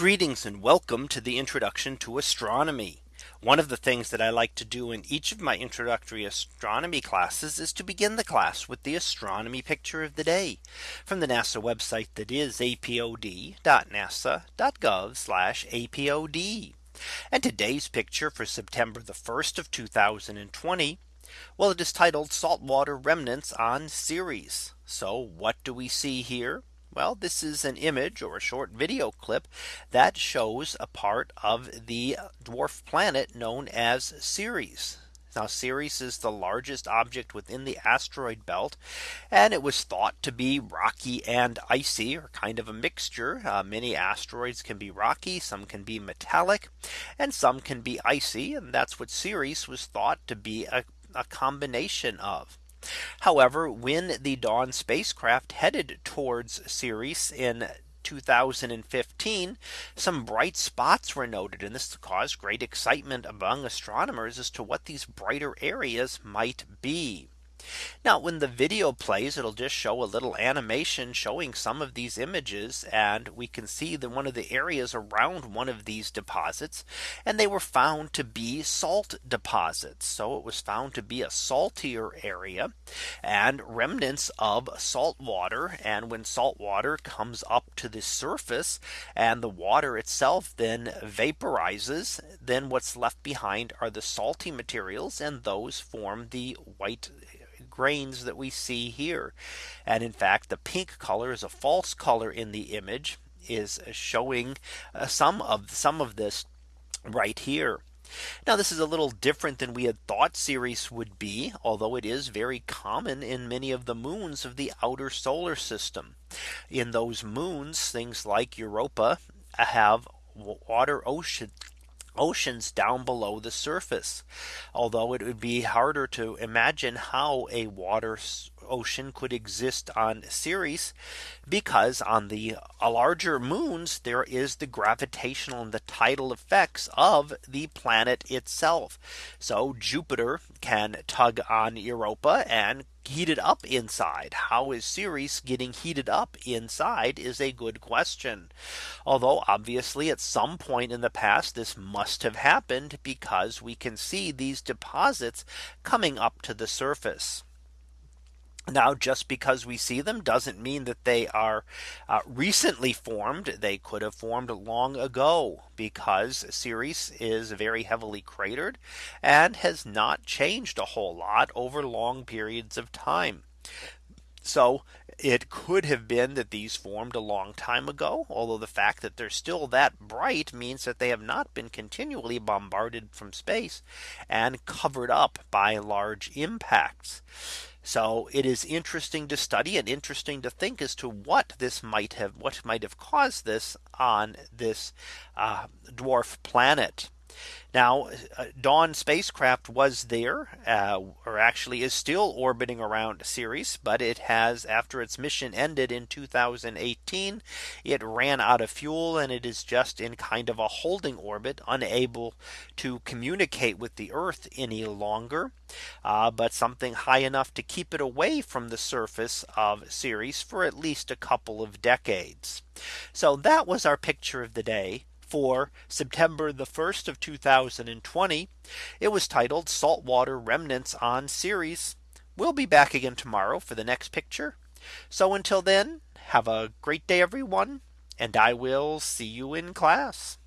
Greetings and welcome to the introduction to astronomy. One of the things that I like to do in each of my introductory astronomy classes is to begin the class with the astronomy picture of the day from the NASA website that is apod.nasa.gov apod. And today's picture for September the 1st of 2020. Well, it is titled saltwater remnants on Ceres. So what do we see here? Well, this is an image or a short video clip that shows a part of the dwarf planet known as Ceres. Now Ceres is the largest object within the asteroid belt and it was thought to be rocky and icy or kind of a mixture. Uh, many asteroids can be rocky, some can be metallic and some can be icy. And that's what Ceres was thought to be a, a combination of. However, when the Dawn spacecraft headed towards Ceres in 2015 some bright spots were noted and this caused great excitement among astronomers as to what these brighter areas might be. Now when the video plays, it'll just show a little animation showing some of these images. And we can see that one of the areas around one of these deposits and they were found to be salt deposits. So it was found to be a saltier area and remnants of salt water. And when salt water comes up to the surface and the water itself then vaporizes, then what's left behind are the salty materials and those form the white grains that we see here. And in fact, the pink color is a false color in the image is showing uh, some of some of this right here. Now this is a little different than we had thought Ceres would be, although it is very common in many of the moons of the outer solar system. In those moons, things like Europa have water ocean oceans down below the surface. Although it would be harder to imagine how a water ocean could exist on Ceres because on the uh, larger moons there is the gravitational and the tidal effects of the planet itself. So Jupiter can tug on Europa and heat it up inside? How is Ceres getting heated up inside is a good question. Although obviously at some point in the past this must have happened because we can see these deposits coming up to the surface. Now, just because we see them doesn't mean that they are uh, recently formed. They could have formed long ago because Ceres is very heavily cratered and has not changed a whole lot over long periods of time. So it could have been that these formed a long time ago. Although the fact that they're still that bright means that they have not been continually bombarded from space and covered up by large impacts. So it is interesting to study and interesting to think as to what this might have what might have caused this on this uh, dwarf planet. Now uh, Dawn spacecraft was there uh, or actually is still orbiting around Ceres, but it has after its mission ended in 2018, it ran out of fuel and it is just in kind of a holding orbit unable to communicate with the Earth any longer. Uh, but something high enough to keep it away from the surface of Ceres for at least a couple of decades. So that was our picture of the day for September the 1st of 2020. It was titled Saltwater Remnants on Ceres. We'll be back again tomorrow for the next picture. So until then, have a great day, everyone, and I will see you in class.